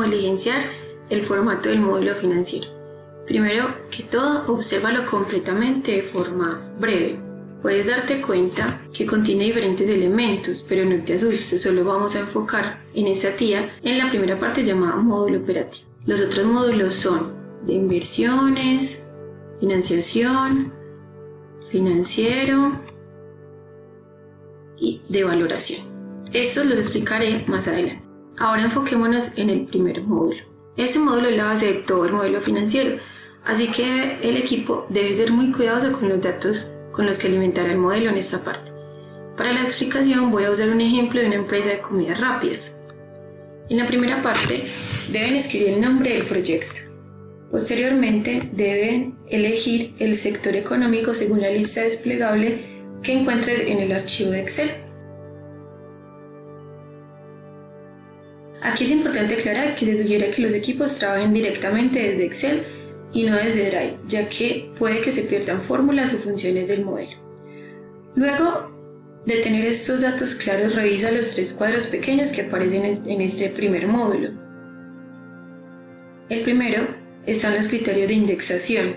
cómo el formato del módulo financiero. Primero que todo, obsérvalo completamente de forma breve. Puedes darte cuenta que contiene diferentes elementos, pero no te asustes, solo vamos a enfocar en esta tía en la primera parte llamada módulo operativo. Los otros módulos son de inversiones, financiación, financiero y de valoración. Estos los explicaré más adelante. Ahora enfoquémonos en el primer módulo. Este módulo es la base de todo el modelo financiero, así que el equipo debe ser muy cuidadoso con los datos con los que alimentará el modelo en esta parte. Para la explicación voy a usar un ejemplo de una empresa de comidas rápidas. En la primera parte deben escribir el nombre del proyecto. Posteriormente deben elegir el sector económico según la lista desplegable que encuentres en el archivo de Excel. Aquí es importante aclarar que se sugiere que los equipos trabajen directamente desde Excel y no desde Drive, ya que puede que se pierdan fórmulas o funciones del modelo. Luego de tener estos datos claros, revisa los tres cuadros pequeños que aparecen en este primer módulo. El primero están los criterios de indexación,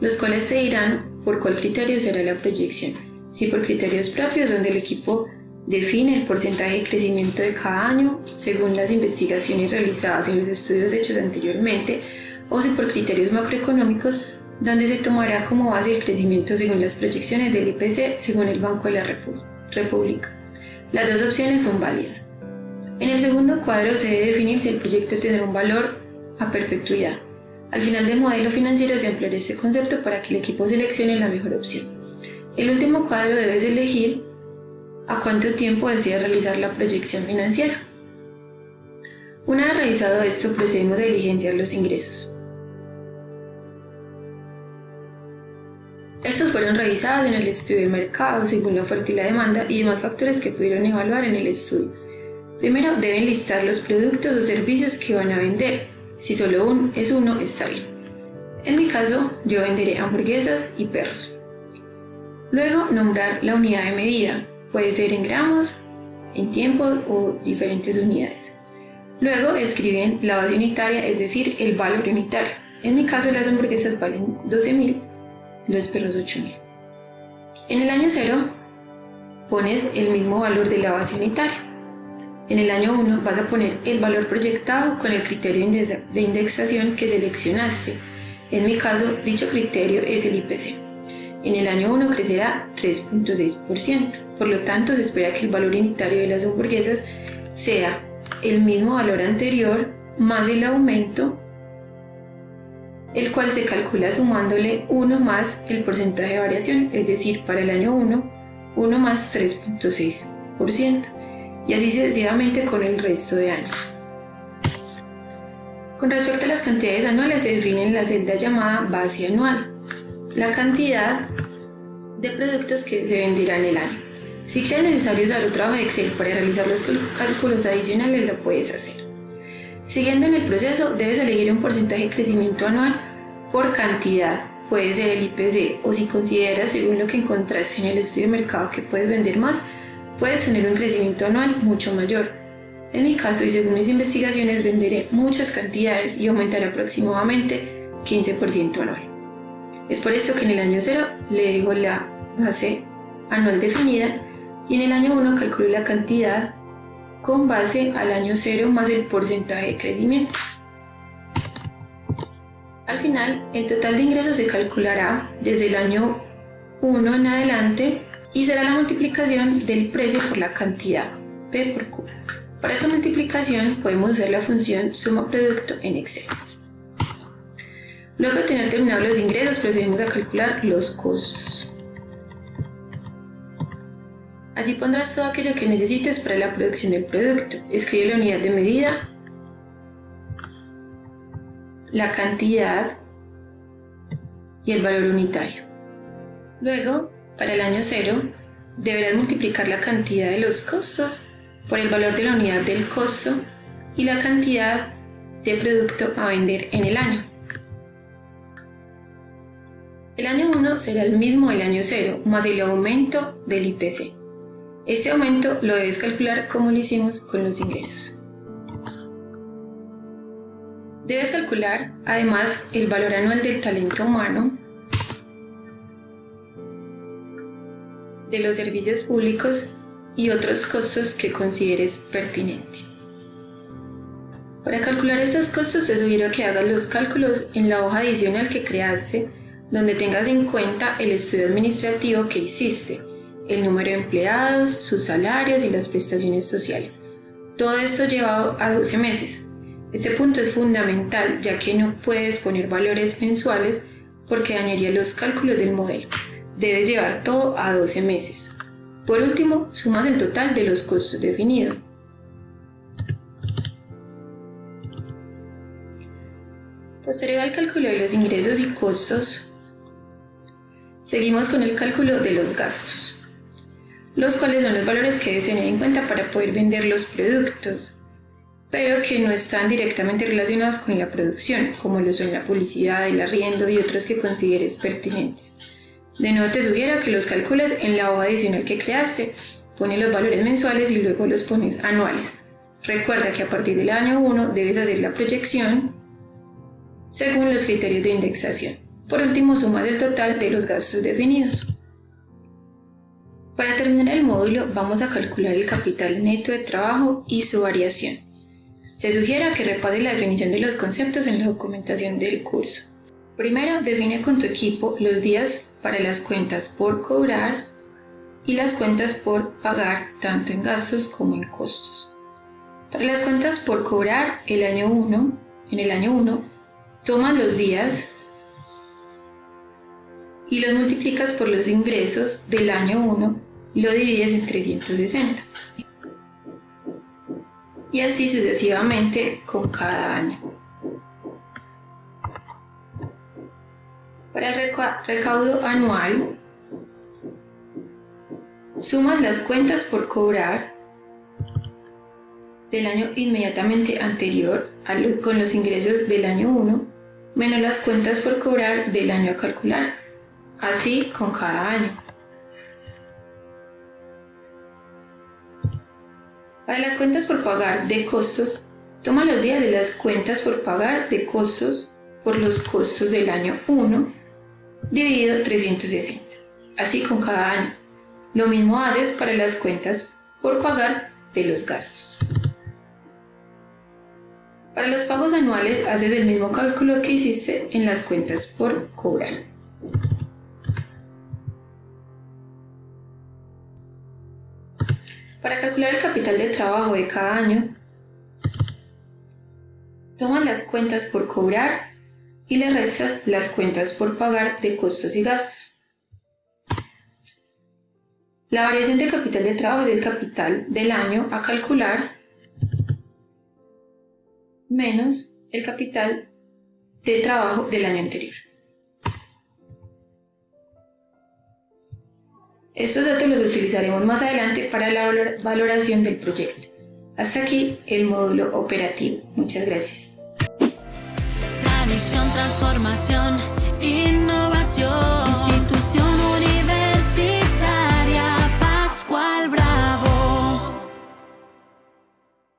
los cuales te dirán por cuál criterio será la proyección, si por criterios propios donde el equipo Define el porcentaje de crecimiento de cada año según las investigaciones realizadas en los estudios hechos anteriormente o si por criterios macroeconómicos donde se tomará como base el crecimiento según las proyecciones del IPC según el Banco de la República. Las dos opciones son válidas. En el segundo cuadro se debe definir si el proyecto tendrá un valor a perpetuidad. Al final del modelo financiero se ampliará este concepto para que el equipo seleccione la mejor opción. El último cuadro debes elegir a cuánto tiempo desea realizar la proyección financiera. Una vez realizado esto, procedemos a diligenciar los ingresos. Estos fueron revisados en el estudio de mercado según la oferta y la demanda y demás factores que pudieron evaluar en el estudio. Primero deben listar los productos o servicios que van a vender. Si solo uno es uno, está bien. En mi caso, yo venderé hamburguesas y perros. Luego, nombrar la unidad de medida. Puede ser en gramos, en tiempo o diferentes unidades. Luego escriben la base unitaria, es decir, el valor unitario. En mi caso las hamburguesas valen 12.000, los perros 8.000. En el año 0 pones el mismo valor de la base unitaria. En el año 1 vas a poner el valor proyectado con el criterio de indexación que seleccionaste. En mi caso, dicho criterio es el IPC. En el año 1 crecerá 3.6%, por lo tanto se espera que el valor unitario de las hamburguesas sea el mismo valor anterior más el aumento, el cual se calcula sumándole 1 más el porcentaje de variación, es decir, para el año 1, 1 más 3.6%, y así sucesivamente con el resto de años. Con respecto a las cantidades anuales se define en la celda llamada base anual, la cantidad de productos que se venderán el año. Si crees necesario usar otro trabajo de Excel para realizar los cálculos adicionales, lo puedes hacer. Siguiendo en el proceso, debes elegir un porcentaje de crecimiento anual por cantidad. Puede ser el IPC o si consideras, según lo que encontraste en el estudio de mercado, que puedes vender más, puedes tener un crecimiento anual mucho mayor. En mi caso y según mis investigaciones, venderé muchas cantidades y aumentaré aproximadamente 15% anual. Es por esto que en el año 0 le dejo la base anual definida y en el año 1 calculo la cantidad con base al año 0 más el porcentaje de crecimiento. Al final, el total de ingresos se calculará desde el año 1 en adelante y será la multiplicación del precio por la cantidad, P por Q. Para esa multiplicación podemos usar la función suma producto en Excel. Luego de tener terminados los ingresos, procedemos a calcular los costos. Allí pondrás todo aquello que necesites para la producción del producto. Escribe la unidad de medida, la cantidad y el valor unitario. Luego, para el año 0, deberás multiplicar la cantidad de los costos por el valor de la unidad del costo y la cantidad de producto a vender en el año. El año 1 será el mismo del año 0, más el aumento del IPC. Este aumento lo debes calcular como lo hicimos con los ingresos. Debes calcular además el valor anual del talento humano, de los servicios públicos y otros costos que consideres pertinente. Para calcular estos costos te sugiero que hagas los cálculos en la hoja adicional que creaste, donde tengas en cuenta el estudio administrativo que hiciste, el número de empleados, sus salarios y las prestaciones sociales. Todo esto llevado a 12 meses. Este punto es fundamental ya que no puedes poner valores mensuales porque dañaría los cálculos del modelo. Debes llevar todo a 12 meses. Por último, sumas el total de los costos definidos. Posterior al cálculo de los ingresos y costos, seguimos con el cálculo de los gastos, los cuales son los valores que debes tener en cuenta para poder vender los productos, pero que no están directamente relacionados con la producción, como lo son la publicidad, el arriendo y otros que consideres pertinentes. De nuevo te sugiero que los calcules en la hoja adicional que creaste, pone los valores mensuales y luego los pones anuales. Recuerda que a partir del año 1 debes hacer la proyección según los criterios de indexación. Por último, suma del total de los gastos definidos. Para terminar el módulo, vamos a calcular el capital neto de trabajo y su variación. Te sugiero que repases la definición de los conceptos en la documentación del curso. Primero, define con tu equipo los días para las cuentas por cobrar y las cuentas por pagar tanto en gastos como en costos. Para las cuentas por cobrar el año 1, en el año 1, tomas los días y los multiplicas por los ingresos del año 1 y lo divides en 360 y así sucesivamente con cada año. Para el recaudo anual, sumas las cuentas por cobrar del año inmediatamente anterior con los ingresos del año 1 menos las cuentas por cobrar del año a calcular, así con cada año. Para las cuentas por pagar de costos, toma los días de las cuentas por pagar de costos por los costos del año 1 dividido 360, así con cada año. Lo mismo haces para las cuentas por pagar de los gastos. Para los pagos anuales haces el mismo cálculo que hiciste en las cuentas por cobrar. Para calcular el capital de trabajo de cada año, tomas las cuentas por cobrar y le restas las cuentas por pagar de costos y gastos. La variación de capital de trabajo es el capital del año a calcular menos el capital de trabajo del año anterior. Estos datos los utilizaremos más adelante para la valoración del proyecto. Hasta aquí el módulo operativo. Muchas gracias. transformación, innovación.